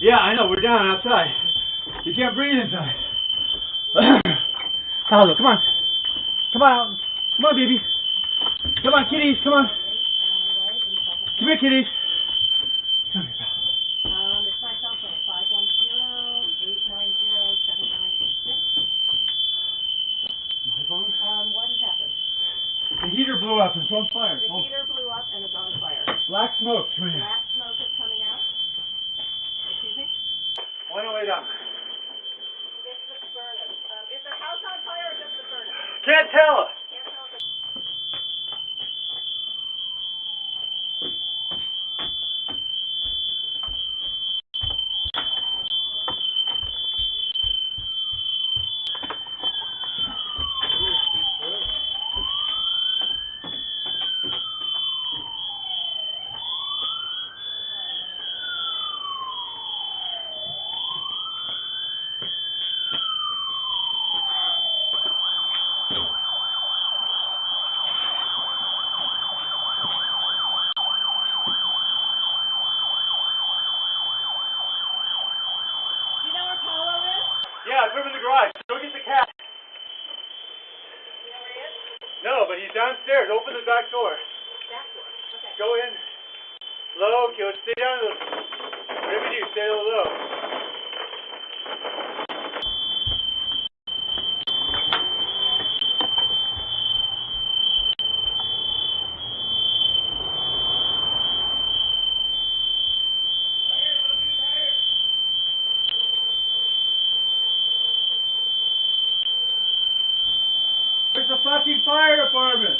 down outside. You can't breathe inside. Paolo, come on. Come on out. Come on, baby. Come on, kitties. Come on. Come here, kitties. Come here, pal. Um, it's my cell phone, five one zero, eight nine zero, seven nine eight six. My phone? Um, what has happened? The heater blew up. And it's on fire. The Oh, heater blew up and it's on fire. black smoke. Come here. Black smoke is coming out. Excuse me? 108 up. It's the furnace. Um, is the house on fire or just the furnace? Can't tell if it's Do you know where Paolo is? Over in the garage. Go get the cat. No, but he's downstairs. Open the back door. Back door. Okay. Go in. Low, go stay down. Whatever you do, stay low. Where's the fucking fire department?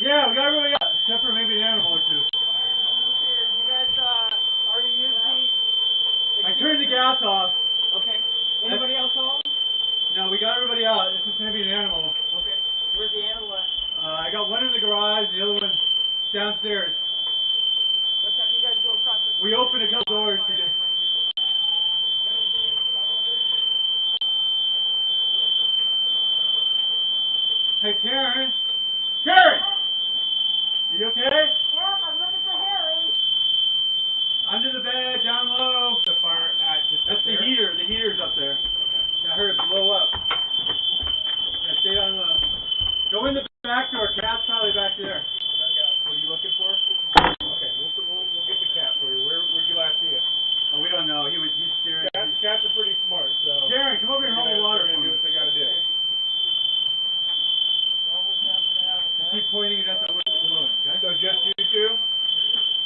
Yeah, we got everybody out, except for maybe an animal or two. You guys, uh, already used the, I turned the gas off. okay. Anybody else home? No, we got everybody out. It's just maybe an animal. Okay. Where's the animal at? Uh, I got one in the garage, the other one downstairs. What time you guys go across the? We opened a couple doors to get. Hey, Karen. Karen! You okay? Yep, I'm looking for Harry. Under the bed, down low. The fire at just That's the heater. The heater's up there. I heard it blow up. Yeah, stay down low. Go in the back door. Cat's probably back there. What are you looking for? Okay, we'll, we'll, we'll get the cat for you. Where, where'd you last see it? Oh, we don't know. He was. He's scared. Cats, cats are pretty smart, so. Karen, come over here and they're hold gonna, the water they're for gonna me. do what they gotta do. Keep pointing it at the window below, okay? So just you two?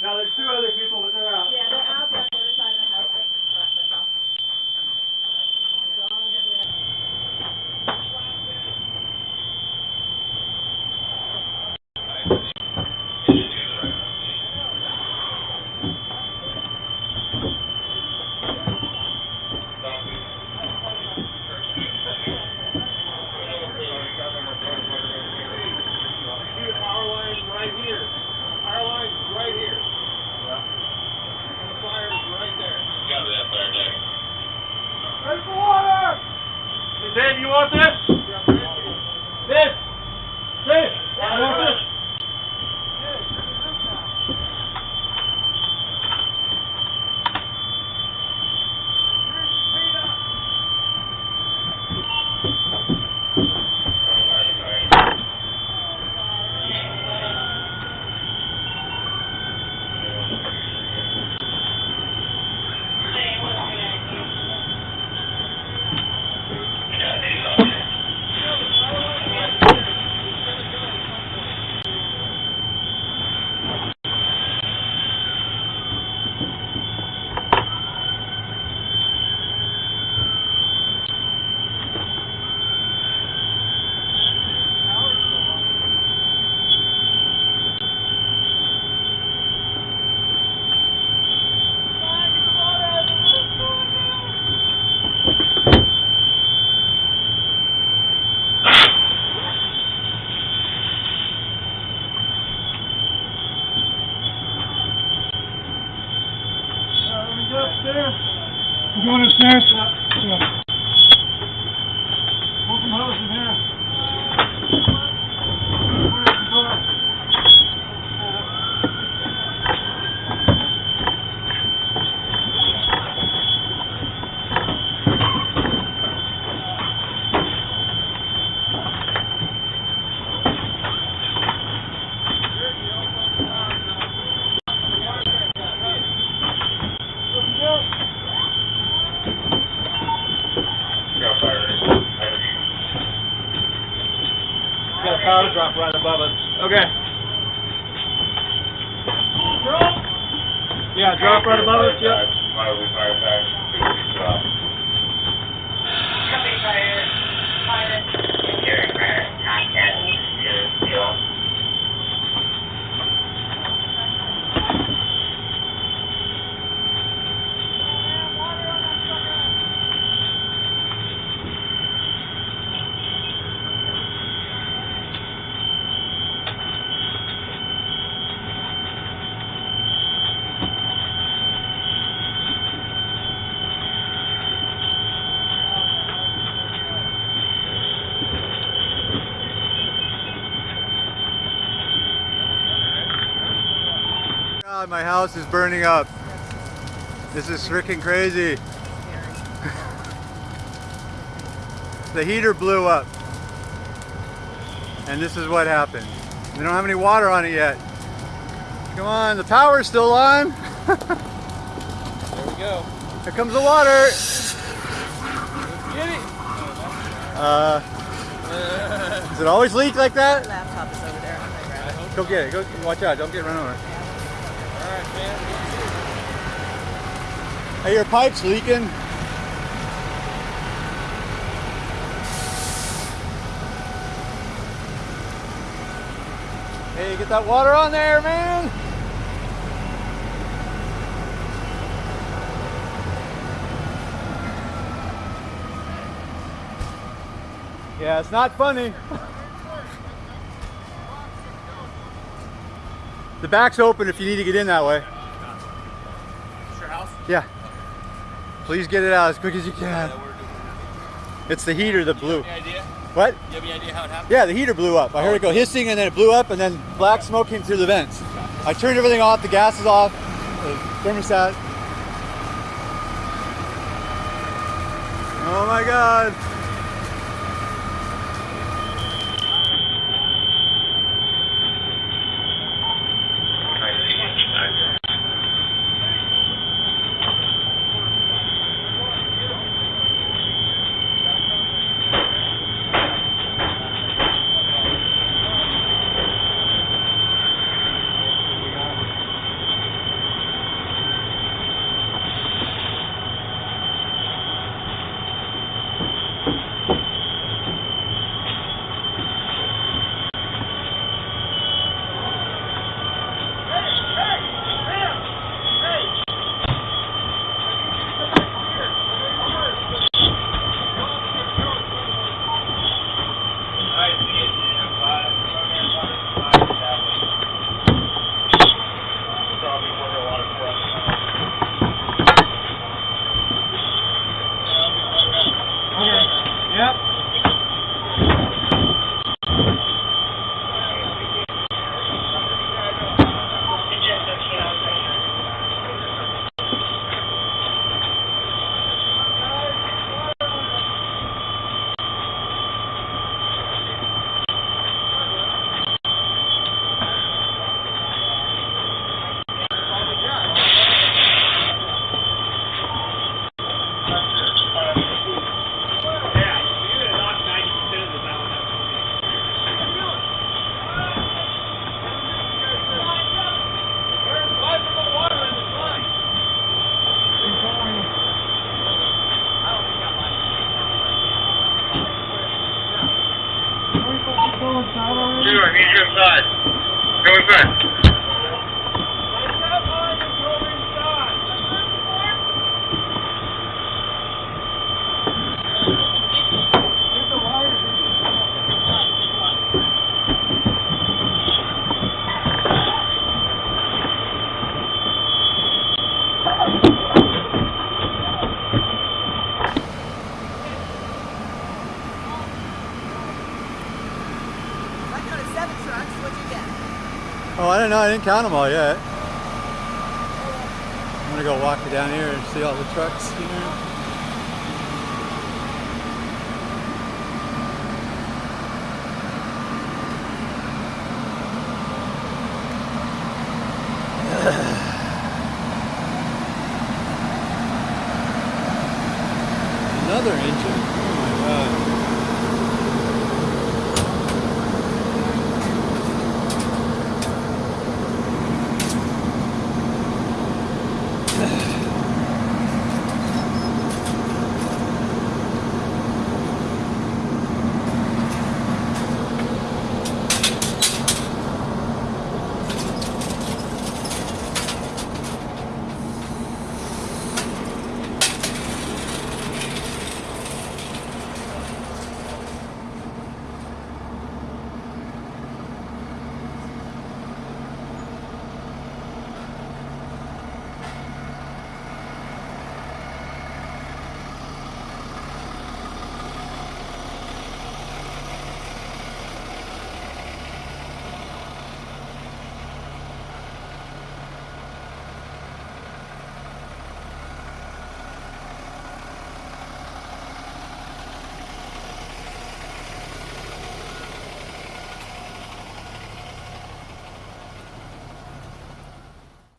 Now there's two other people, but they're out. Yeah, they're out there on the other side of the house. That's that's all. See the power line right here. Power line right here. And the fire is right there. Ready for water! Hey, Dave, you want this? This! This! I want this! upstairs. You going upstairs? Yeah. Open hose in here. Where's the door? Okay. Drop. Yeah, drop right above us. Yep. Mildly fire back. Drop. Copy fire. Fire. Engineering fire. Contact. Zero, zero. God, my house is burning up. This is freaking crazy. the heater blew up. And this is what happened. We don't have any water on it yet. Come on, the power's still on. There we go. Here comes the water. Let's Get it. Uh, does it always leak like that? Laptop is over there. I'm gonna grab it. Go get it. Go watch out. Don't get run over. Hey, your pipe's leaking. Hey, get that water on there, man. Yeah, it's not funny. The back's open if you need to get in that way. Your house? Yeah. Please get it out as quick as you can. It's the heater that blew. What? You have any idea how it happened? Yeah, the heater blew up. I heard it go oh, hissing and then it blew up and then black smoke came through the vents. I turned everything off, the gas is off, the thermostat. Oh my god. Oh, I don't know. I didn't count them all yet. I'm gonna go walk down here and see all the trucks. You know? Another engine.